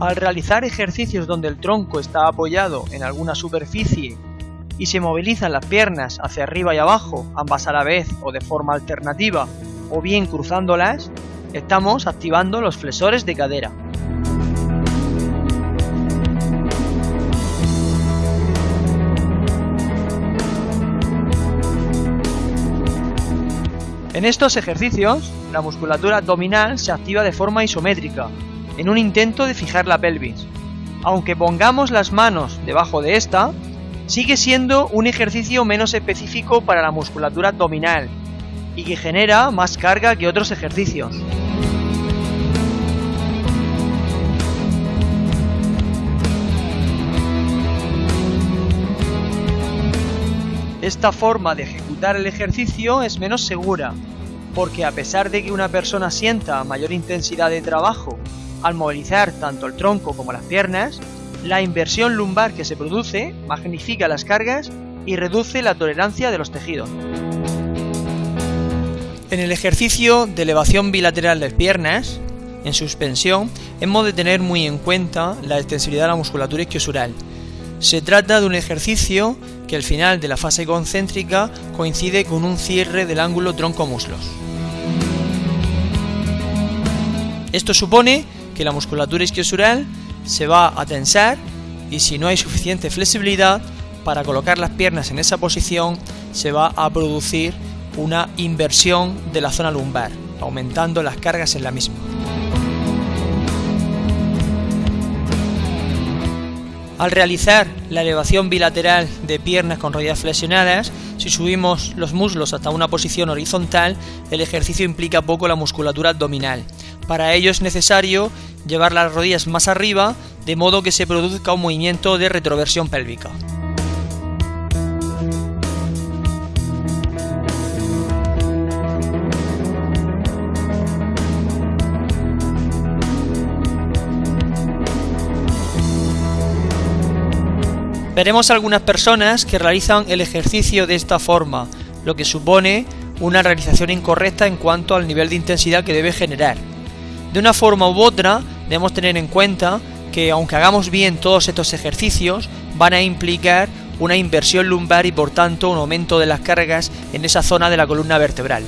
Al realizar ejercicios donde el tronco está apoyado en alguna superficie y se movilizan las piernas hacia arriba y abajo, ambas a la vez o de forma alternativa, o bien cruzándolas, estamos activando los flexores de cadera. En estos ejercicios, la musculatura abdominal se activa de forma isométrica, en un intento de fijar la pelvis. Aunque pongamos las manos debajo de esta, sigue siendo un ejercicio menos específico para la musculatura abdominal y que genera más carga que otros ejercicios. Esta forma de ejecutar el ejercicio es menos segura, porque a pesar de que una persona sienta mayor intensidad de trabajo al movilizar tanto el tronco como las piernas, la inversión lumbar que se produce magnifica las cargas y reduce la tolerancia de los tejidos. En el ejercicio de elevación bilateral de piernas, en suspensión, hemos de tener muy en cuenta la extensibilidad de la musculatura isquiosural. Se trata de un ejercicio que al final de la fase concéntrica coincide con un cierre del ángulo tronco-muslos. Esto supone que la musculatura isquiosural se va a tensar y si no hay suficiente flexibilidad para colocar las piernas en esa posición se va a producir una inversión de la zona lumbar, aumentando las cargas en la misma. Al realizar la elevación bilateral de piernas con rodillas flexionadas, si subimos los muslos hasta una posición horizontal, el ejercicio implica poco la musculatura abdominal. Para ello es necesario llevar las rodillas más arriba, de modo que se produzca un movimiento de retroversión pélvica. Veremos algunas personas que realizan el ejercicio de esta forma, lo que supone una realización incorrecta en cuanto al nivel de intensidad que debe generar. De una forma u otra, debemos tener en cuenta que aunque hagamos bien todos estos ejercicios, van a implicar una inversión lumbar y por tanto un aumento de las cargas en esa zona de la columna vertebral.